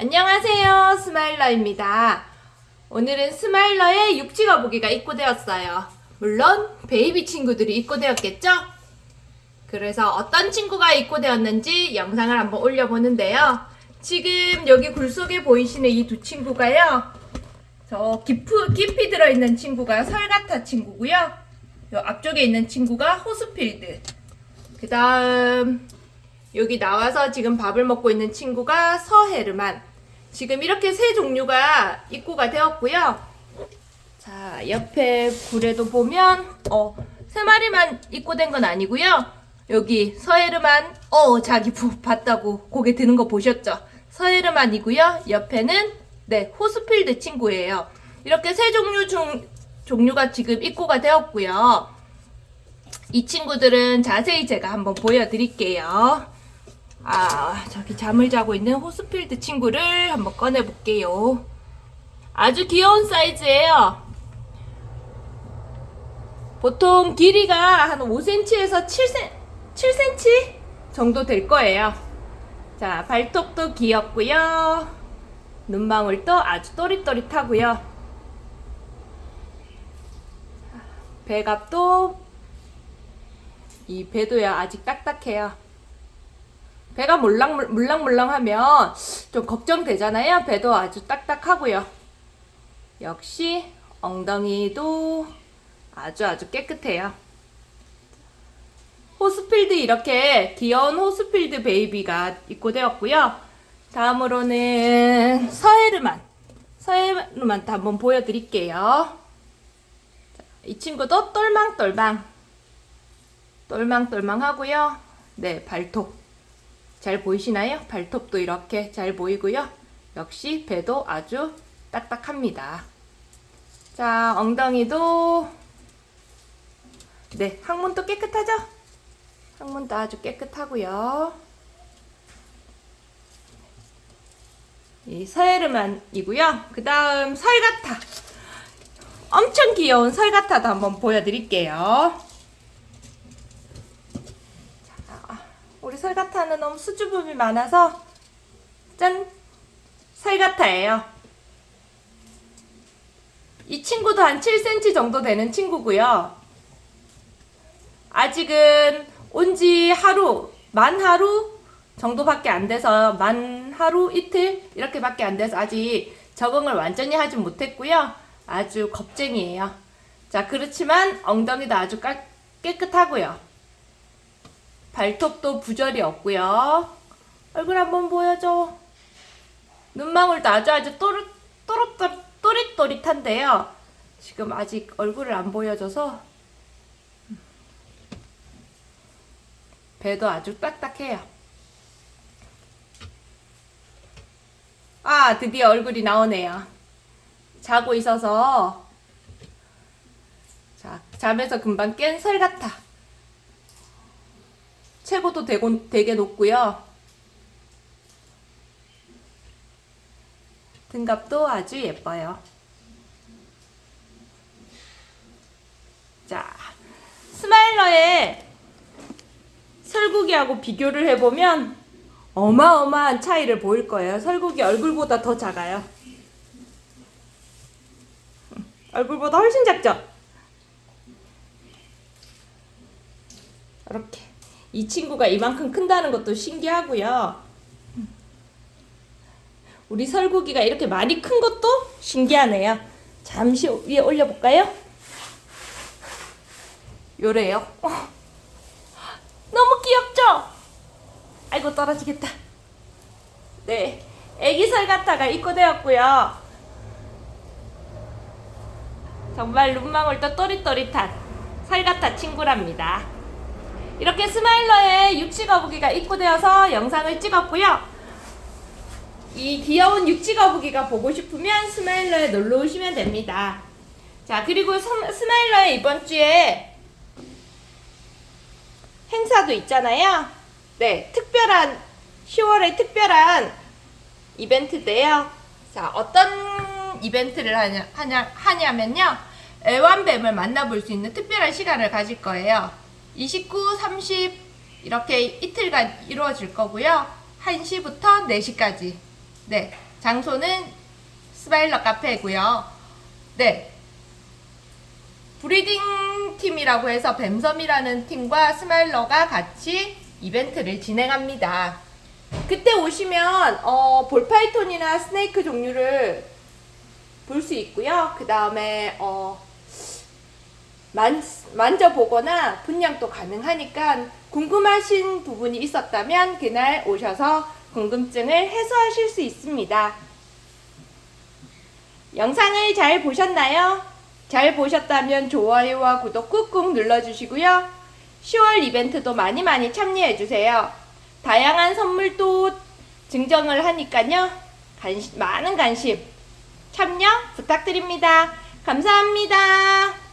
안녕하세요 스마일러입니다. 오늘은 스마일러의 육지 거북이가 입고되었어요. 물론 베이비 친구들이 입고되었겠죠? 그래서 어떤 친구가 입고되었는지 영상을 한번 올려보는데요. 지금 여기 굴 속에 보이시는 이 두 친구가요. 저 깊이, 깊이 들어있는 친구가 sulcata 친구고요. 요 앞쪽에 있는 친구가 Horsfield. 그 다음 여기 나와서 지금 밥을 먹고 있는 친구가 서헤르만 지금 이렇게 세 종류가 입고가 되었고요. 자 옆에 굴에도 보면 어, 세 마리만 입고된 건 아니고요. 여기 서헤르만 어 자기 부 봤다고 고개 드는 거 보셨죠? 서헤르만이고요. 옆에는 네 호스필드 친구예요. 이렇게 세 종류 중 종류가 지금 입고가 되었고요. 이 친구들은 자세히 제가 한번 보여드릴게요 아 저기 잠을 자고 있는 호스필드 친구를 한번 꺼내 볼게요. 아주 귀여운 사이즈예요. 보통 길이가 한 5cm에서 7cm, 7cm 정도 될 거예요. 자 발톱도 귀엽고요. 눈망울도 아주 또릿또릿하고요. 배갑도 이 배도야 아직 딱딱해요 배가 물랑물, 물랑물랑하면 좀 걱정되잖아요. 배도 아주 딱딱하고요. 역시 엉덩이도 아주 아주 깨끗해요. 호스필드 이렇게 귀여운 호스필드 베이비가 입고되었고요. 다음으로는 서헤르만 서헤르만도 한번 보여드릴게요. 이 친구도 똘망똘망 똘망똘망 하고요. 네 발톱 잘 보이시나요? 발톱도 이렇게 잘 보이고요. 역시 배도 아주 딱딱합니다. 자, 엉덩이도 네, 항문도 깨끗하죠? 항문도 아주 깨끗하고요. 이 서헤르만이고요. 그 다음 설가타. 엄청 귀여운 설가타도 한번 보여드릴게요. 우리 설가타는 너무 수줍음이 많아서 짠! 설가타예요. 이 친구도 한 7cm 정도 되는 친구고요. 아직은 온 지 하루, 만 하루 정도밖에 안 돼서 만 하루, 이틀 이렇게밖에 안 돼서 아직 적응을 완전히 하지 못했고요. 아주 겁쟁이에요. 자 그렇지만 엉덩이도 아주 깨끗하고요. 발톱도 부절이 없고요. 얼굴 한번 보여줘. 눈망울도 아주 아주 또르, 또르, 또릿또릿한데요. 지금 아직 얼굴을 안 보여줘서 배도 아주 딱딱해요. 아 드디어 얼굴이 나오네요. 자고 있어서 자 잠에서 금방 깬 설 같아. 체구도 되고, 되게 높고요. 등갑도 아주 예뻐요. 자, 스마일러의 설국이하고 비교를 해보면 어마어마한 차이를 보일 거예요. 설국이 얼굴보다 더 작아요. 얼굴보다 훨씬 작죠? 이렇게 이 친구가 이만큼 큰다는 것도 신기하고요. 우리 설국이가 이렇게 많이 큰 것도 신기하네요. 잠시 위에 올려볼까요? 요래요. 어. 너무 귀엽죠? 아이고 떨어지겠다. 네, 애기 설가타가 입고되었고요. 정말 눈망울도 또릿또릿한 설가타 친구랍니다. 이렇게 스마일러의 육지 거북이가 입고되어서 영상을 찍었고요. 이 귀여운 육지 거북이가 보고 싶으면 스마일러에 놀러 오시면 됩니다. 자 그리고 스마일러의 이번 주에 행사도 있잖아요. 네, 특별한 10월에 특별한 이벤트인데요. 자, 어떤 이벤트를 하냐, 하냐, 하냐면요. 애완뱀을 만나볼 수 있는 특별한 시간을 가질 거예요. 29, 30 이렇게 이틀간 이루어질 거고요. 1시부터 4시까지 네 장소는 스마일러 카페고요. 네. breeding 팀이라고 해서 뱀섬이라는 팀과 스마일러가 같이 이벤트를 진행합니다. 그때 오시면 어, ball python이나 snake 종류를 볼 수 있고요. 그 다음에 어, 만, 만져보거나 분양도 가능하니까 궁금하신 부분이 있었다면 그날 오셔서 궁금증을 해소하실 수 있습니다. 영상을 잘 보셨나요? 잘 보셨다면 좋아요와 구독 꾹꾹 눌러주시고요. 10월 이벤트도 많이 많이 참여해주세요. 다양한 선물도 증정을 하니까요. 관심, 많은 관심 참여 부탁드립니다. 감사합니다.